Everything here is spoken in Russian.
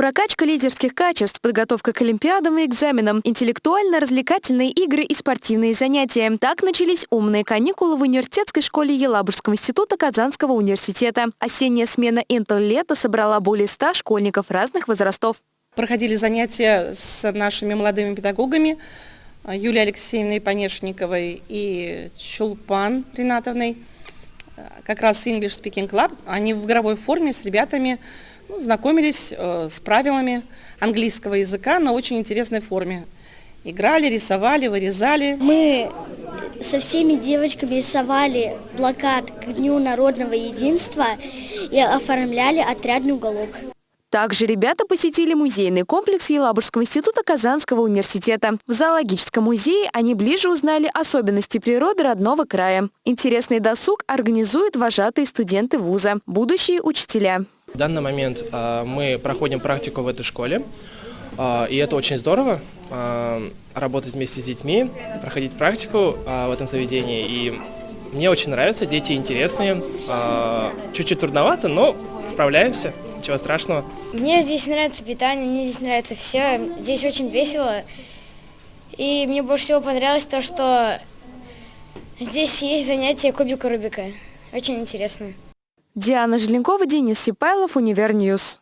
Прокачка лидерских качеств, подготовка к олимпиадам и экзаменам, интеллектуально-развлекательные игры и спортивные занятия. Так начались умные каникулы в университетской школе Елабужского института Казанского университета. Осенняя смена «Интел-лето» собрала более 100 школьников разных возрастов. Проходили занятия с нашими молодыми педагогами Юлией Алексеевной Понешниковой и Чулпан Ринатовной. Как раз English Speaking Club. Они в игровой форме с ребятами ну, знакомились э, с правилами английского языка на очень интересной форме. Играли, рисовали, вырезали. Мы со всеми девочками рисовали плакат к Дню народного единства и оформляли отрядный уголок. Также ребята посетили музейный комплекс Елабужского института Казанского университета. В зоологическом музее они ближе узнали особенности природы родного края. Интересный досуг организуют вожатые студенты вуза, будущие учителя. В данный момент а, мы проходим практику в этой школе, а, и это очень здорово, а, работать вместе с детьми, проходить практику в этом заведении. И мне очень нравится, дети интересные, чуть-чуть трудновато, но справляемся, ничего страшного. Мне здесь нравится питание, мне здесь нравится все, здесь очень весело. И мне больше всего понравилось то, что здесь есть занятия кубика Рубика. Очень интересно. Диана Желенкова, Денис Сипайлов, Univer News.